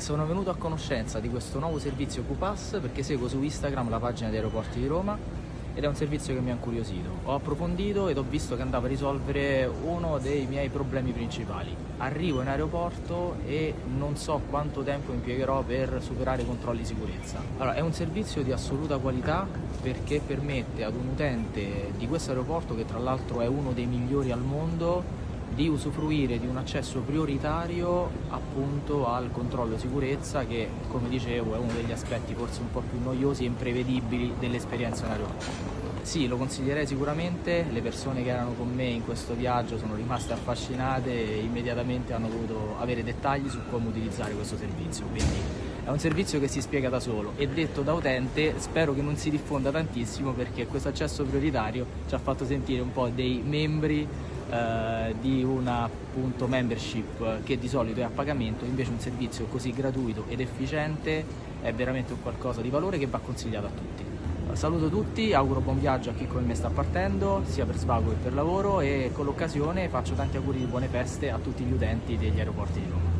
Sono venuto a conoscenza di questo nuovo servizio QPass perché seguo su Instagram la pagina dei aeroporti di Roma ed è un servizio che mi ha incuriosito. Ho approfondito ed ho visto che andava a risolvere uno dei miei problemi principali. Arrivo in aeroporto e non so quanto tempo impiegherò per superare i controlli di sicurezza. Allora, è un servizio di assoluta qualità perché permette ad un utente di questo aeroporto, che tra l'altro è uno dei migliori al mondo, di usufruire di un accesso prioritario appunto al controllo sicurezza che come dicevo è uno degli aspetti forse un po' più noiosi e imprevedibili dell'esperienza in aeroporto. Sì, lo consiglierei sicuramente, le persone che erano con me in questo viaggio sono rimaste affascinate e immediatamente hanno voluto avere dettagli su come utilizzare questo servizio, quindi è un servizio che si spiega da solo e detto da utente spero che non si diffonda tantissimo perché questo accesso prioritario ci ha fatto sentire un po' dei membri eh, di una appunto, membership che di solito è a pagamento, invece un servizio così gratuito ed efficiente è veramente un qualcosa di valore che va consigliato a tutti. Saluto tutti, auguro buon viaggio a chi come me sta partendo, sia per svago che per lavoro e con l'occasione faccio tanti auguri di buone feste a tutti gli utenti degli aeroporti di Roma.